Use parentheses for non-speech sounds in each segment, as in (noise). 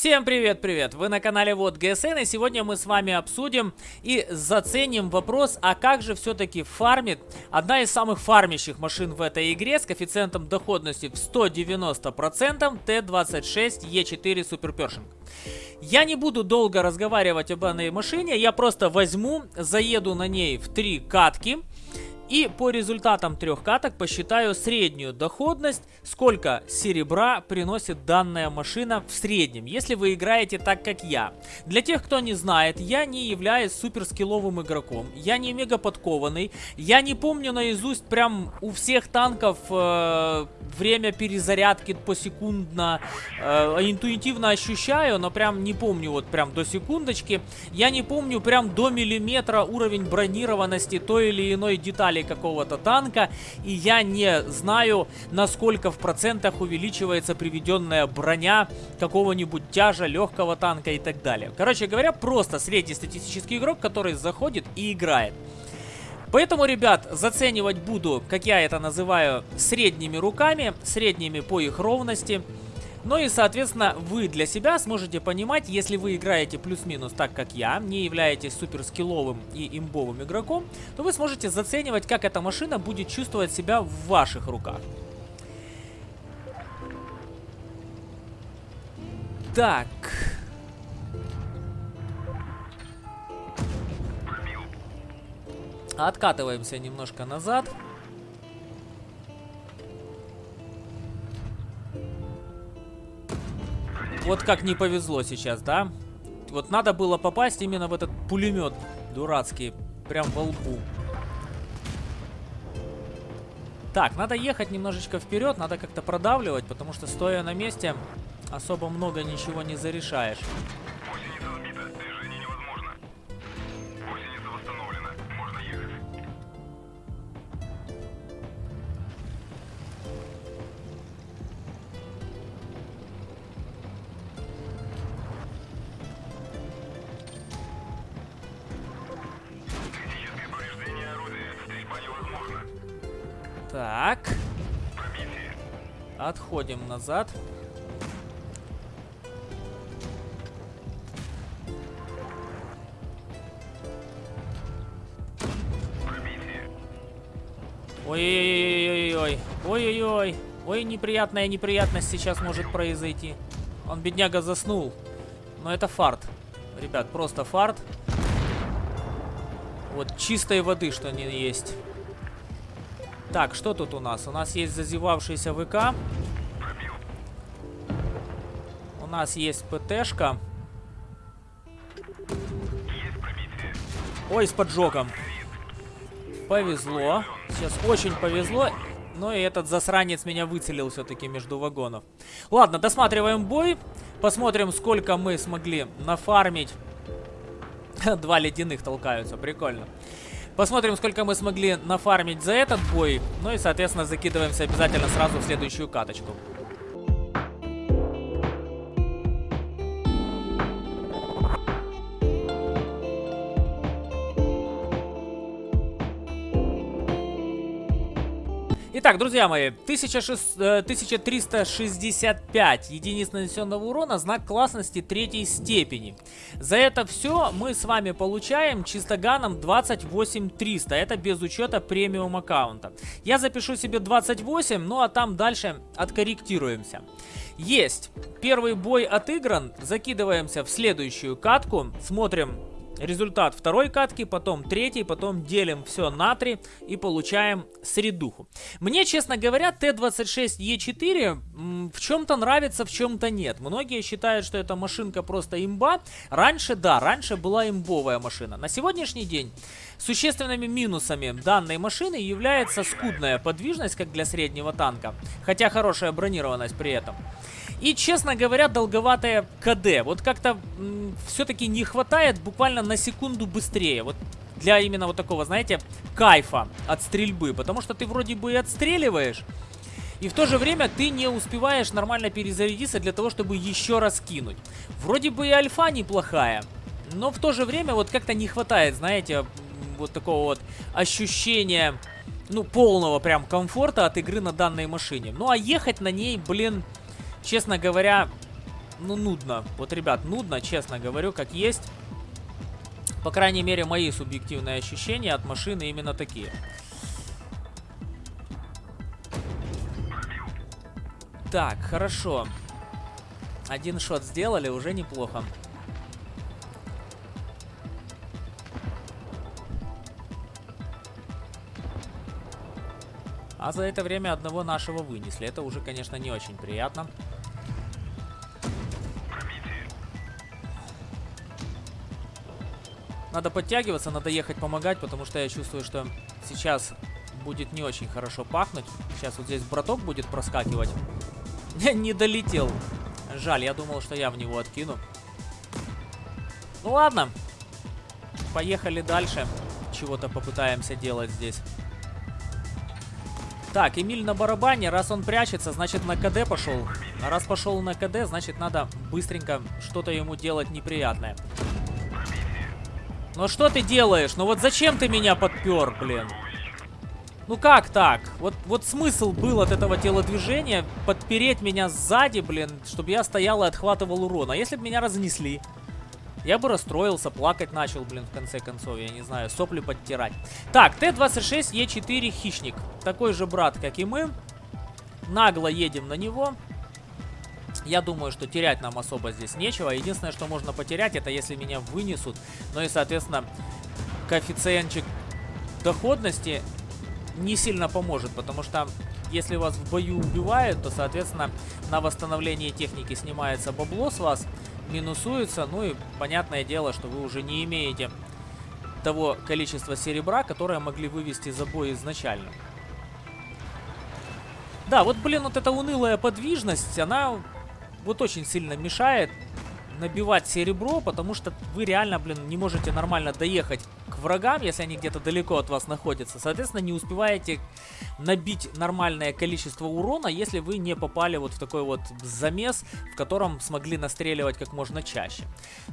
Всем привет-привет! Вы на канале Вот ГСН и сегодня мы с вами обсудим и заценим вопрос, а как же все-таки фармит одна из самых фармящих машин в этой игре с коэффициентом доходности в 190% Т26Е4 Super Pershing. Я не буду долго разговаривать об этой машине, я просто возьму, заеду на ней в три катки и по результатам трех каток посчитаю среднюю доходность, сколько серебра приносит данная машина в среднем, если вы играете так, как я. Для тех, кто не знает, я не являюсь суперскилловым игроком, я не мега подкованный, я не помню наизусть прям у всех танков э, время перезарядки посекундно, э, интуитивно ощущаю, но прям не помню вот прям до секундочки. Я не помню прям до миллиметра уровень бронированности той или иной детали деталей какого-то танка, и я не знаю, насколько в процентах увеличивается приведенная броня какого-нибудь тяжа, легкого танка и так далее. Короче говоря, просто среднестатистический игрок, который заходит и играет. Поэтому, ребят, заценивать буду, как я это называю, средними руками, средними по их ровности. Ну и, соответственно, вы для себя сможете понимать, если вы играете плюс-минус так, как я, не являетесь супер скилловым и имбовым игроком, то вы сможете заценивать, как эта машина будет чувствовать себя в ваших руках. Так. Откатываемся немножко. Назад. Вот как не повезло сейчас, да? Вот надо было попасть именно в этот пулемет дурацкий. Прям во лбу. Так, надо ехать немножечко вперед, надо как-то продавливать, потому что стоя на месте особо много ничего не зарешаешь. Так. Отходим назад. Ой-ой-ой-ой-ой. Ой-ой-ой. Ой, неприятная неприятность сейчас может произойти. Он, бедняга, заснул. Но это фарт. Ребят, просто фарт. Вот чистой воды, что не есть. Так, что тут у нас? У нас есть зазевавшийся ВК. У нас есть ПТшка. Ой, с поджогом. Повезло. Сейчас очень повезло. Но и этот засранец меня выцелил все-таки между вагонов. Ладно, досматриваем бой. Посмотрим, сколько мы смогли нафармить. (laughs) Два ледяных толкаются, прикольно. Посмотрим, сколько мы смогли нафармить за этот бой. Ну и, соответственно, закидываемся обязательно сразу в следующую каточку. Итак, друзья мои, 1365 единиц нанесенного урона, знак классности третьей степени. За это все мы с вами получаем чистоганом 28300, это без учета премиум аккаунта. Я запишу себе 28, ну а там дальше откорректируемся. Есть, первый бой отыгран, закидываемся в следующую катку, смотрим результат второй катки, потом третий, потом делим все на 3 и получаем средуху. Мне, честно говоря, Т-26Е4 в чем-то нравится, в чем-то нет. Многие считают, что эта машинка просто имба. Раньше, да, раньше была имбовая машина. На сегодняшний день существенными минусами данной машины является скудная подвижность, как для среднего танка, хотя хорошая бронированность при этом. И, честно говоря, долговатая КД. Вот как-то все-таки не хватает буквально на секунду быстрее. Вот для именно вот такого, знаете, кайфа от стрельбы. Потому что ты вроде бы и отстреливаешь, и в то же время ты не успеваешь нормально перезарядиться для того, чтобы еще раз кинуть. Вроде бы и альфа неплохая, но в то же время вот как-то не хватает, знаете, вот такого вот ощущения, ну, полного прям комфорта от игры на данной машине. Ну, а ехать на ней, блин, честно говоря, ну, нудно. Вот, ребят, нудно, честно говорю, как есть. По крайней мере, мои субъективные ощущения от машины именно такие. Так, хорошо. Один шот сделали, уже неплохо. А за это время одного нашего вынесли. Это уже, конечно, не очень приятно. Надо подтягиваться, надо ехать помогать, потому что я чувствую, что сейчас будет не очень хорошо пахнуть. Сейчас вот здесь браток будет проскакивать. (laughs) Не долетел. Жаль, я думал, что я в него откину. Ну ладно. Поехали дальше. Чего-то попытаемся делать здесь. Так, Эмиль на барабане. Раз он прячется, значит на КД пошел. Раз пошел на КД, значит надо быстренько что-то ему делать неприятное. Ну что ты делаешь? Ну вот зачем ты меня подпер, блин? Ну как так? Вот, вот смысл был от этого телодвижения подпереть меня сзади, блин, чтобы я стоял и отхватывал урон. А если бы меня разнесли? Я бы расстроился, плакать начал, блин, в конце концов, я не знаю, сопли подтирать. Так, Т-26Е4 Хищник. Такой же брат, как и мы. Нагло едем на него. Я думаю, что терять нам особо здесь нечего. Единственное, что можно потерять, это если меня вынесут. Ну и, соответственно, коэффициентчик доходности не сильно поможет, потому что если вас в бою убивают, то, соответственно, на восстановление техники снимается бабло с вас, минусуется, ну и понятное дело, что вы уже не имеете того количества серебра, которое могли вывести за бой изначально. Да, вот, блин, вот эта унылая подвижность, она вот очень сильно мешает набивать серебро, потому что вы реально, блин, не можете нормально доехать к врагам, если они где-то далеко от вас находятся. Соответственно, не успеваете набить нормальное количество урона, если вы не попали вот в такой вот замес, в котором смогли настреливать как можно чаще.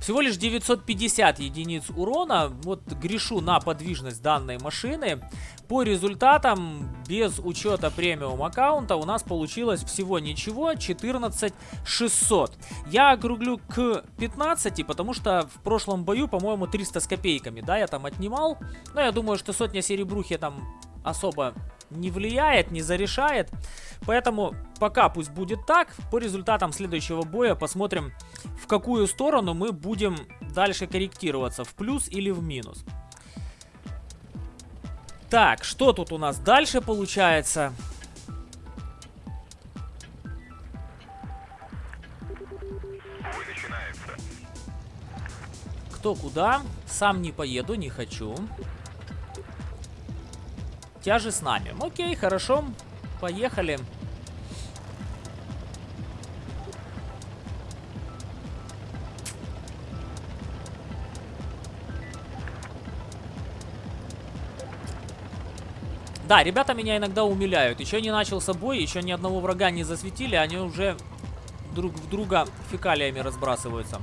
Всего лишь 950 единиц урона. Вот грешу на подвижность данной машины. По результатам, без учета премиум аккаунта, у нас получилось всего ничего, 14 600. Я округлю к 15, потому что в прошлом бою, по-моему, 300 с копейками, да, я там отнимал. Но я думаю, что сотня серебрухи там особо не влияет, не зарешает. Поэтому пока пусть будет так. По результатам следующего боя посмотрим, в какую сторону мы будем дальше корректироваться, в плюс или в минус. Так, что тут у нас дальше получается? Кто куда? Сам не поеду, не хочу. Тяжи с нами. Окей, хорошо. Поехали. Да, ребята меня иногда умиляют. Еще не начал с собой, еще ни одного врага не засветили, они уже друг в друга фекалиями разбрасываются.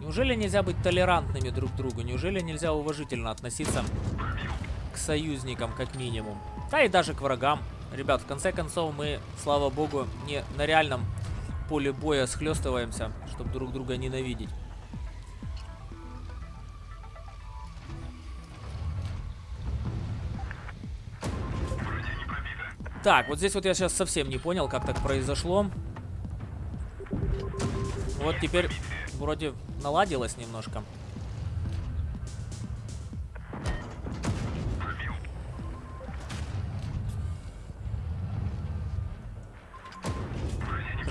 Неужели нельзя быть толерантными друг к другу? Неужели нельзя уважительно относиться к союзникам, как минимум? Да и даже к врагам. Ребят, в конце концов, мы, слава богу, не на реальном поле боя схлестываемся, чтобы друг друга ненавидеть. Так, вот здесь вот я сейчас совсем не понял, как так произошло. Вот теперь вроде наладилось немножко.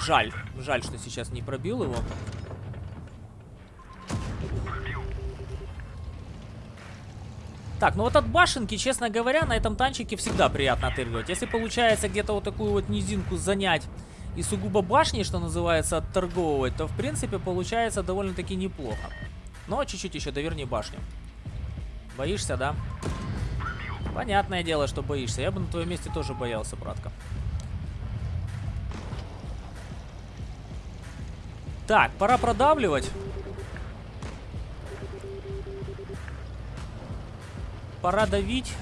Жаль. Жаль, что сейчас не пробил его. Так, ну вот от башенки, честно говоря, на этом танчике всегда приятно отыгрывать. Если получается где-то вот такую вот низинку занять и сугубо башни, что называется, отторговывать, то в принципе получается довольно-таки неплохо. Но чуть-чуть еще доверни башню. Боишься, да? Понятное дело, что боишься. Я бы на твоем месте тоже боялся, братка. Так, пора продавливать. Пора давить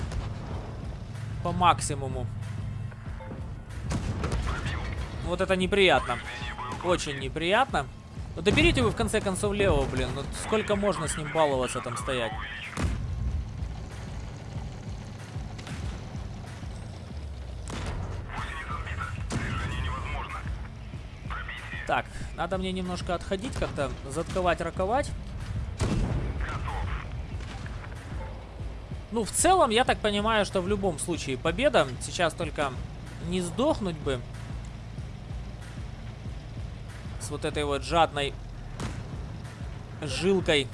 по максимуму. Вот это неприятно. Очень неприятно. Ну, доберите вы в конце концов левого, блин. Ну, сколько можно с ним баловаться там стоять? Так, надо мне немножко отходить, как-то затковать, раковать. Ну, в целом, я так понимаю, что в любом случае победа. Сейчас только не сдохнуть бы. Вот этой вот жадной жилкой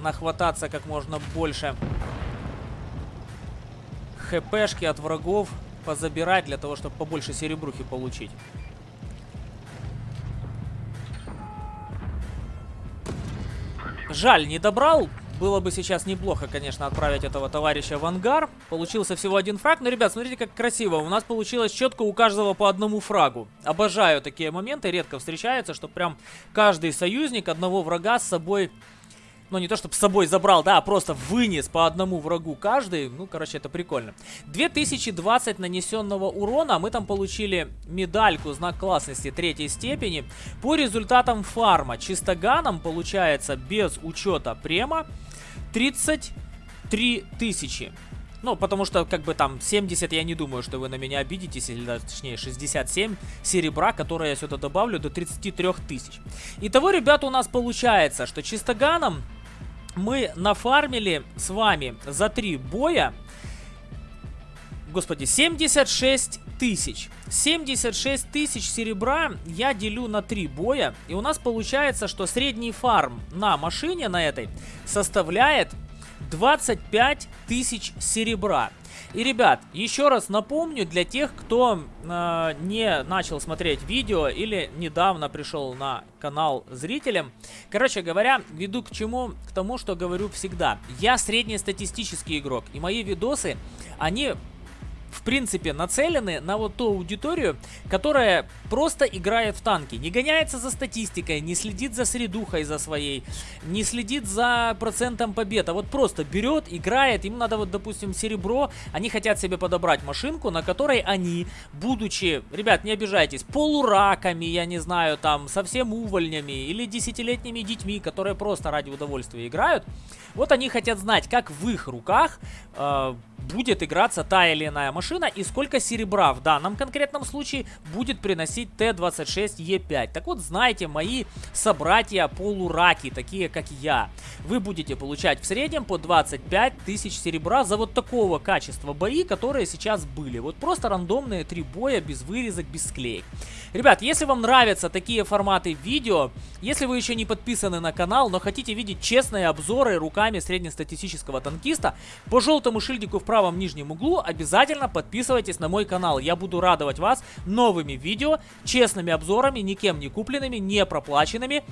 нахвататься как можно больше хпшки от врагов позабирать для того, чтобы побольше серебрухи получить. Жаль, не добрал. Было бы сейчас неплохо, конечно, отправить этого товарища в ангар. Получился всего один фраг. Но, ребят, смотрите, как красиво. У нас получилось четко у каждого по одному фрагу. Обожаю такие моменты. Редко встречаются, что прям каждый союзник одного врага с собой ну, не то, чтобы с собой забрал, да, а просто вынес по одному врагу каждый. Ну, короче, это прикольно. 2020 нанесенного урона. Мы там получили медальку, знак классности третьей степени. По результатам фарма чистоганом получается без учета према 33 тысячи. Ну, потому что, как бы там, 70, я не думаю, что вы на меня обидитесь, или точнее 67 серебра, которое я сюда добавлю, до 33 тысяч. Итого, ребята, у нас получается, что чистоганом мы нафармили с вами за три боя, господи, 76 тысяч. 76 тысяч серебра я делю на три боя, и у нас получается, что средний фарм на машине на этой составляет 25 тысяч серебра. И, ребят, еще раз напомню для тех, кто э, не начал смотреть видео или недавно пришел на канал зрителям. Короче говоря, веду к чему? К тому, что говорю всегда. Я среднестатистический игрок, и мои видосы, они в принципе, нацелены на вот ту аудиторию, которая просто играет в танки. Не гоняется за статистикой, не следит за средухой за своей, не следит за процентом побед, а вот просто берет, играет, им надо вот, допустим, серебро, они хотят себе подобрать машинку, на которой они, будучи, ребят, не обижайтесь, полураками, я не знаю, там, совсем увольнями или десятилетними детьми, которые просто ради удовольствия играют, вот они хотят знать, как в их руках э, будет играться та или иная машина и сколько серебра в данном конкретном случае будет приносить Т-26Е5. Так вот, знаете, мои собратья полураки, такие как я, вы будете получать в среднем по 25 тысяч серебра за вот такого качества бои, которые сейчас были. Вот просто рандомные три боя без вырезок, без склеек. Ребят, если вам нравятся такие форматы видео, если вы еще не подписаны на канал, но хотите видеть честные обзоры руками среднестатистического танкиста, по желтому шильдику в правом нижнем углу обязательно подписывайтесь на мой канал. Я буду радовать вас новыми видео, честными обзорами, никем не купленными, не проплаченными.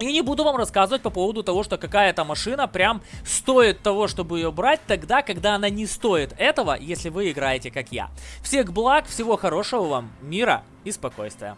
И не буду вам рассказывать по поводу того, что какая-то машина прям стоит того, чтобы ее брать тогда, когда она не стоит этого, если вы играете как я. Всех благ, всего хорошего вам, мира и спокойствия.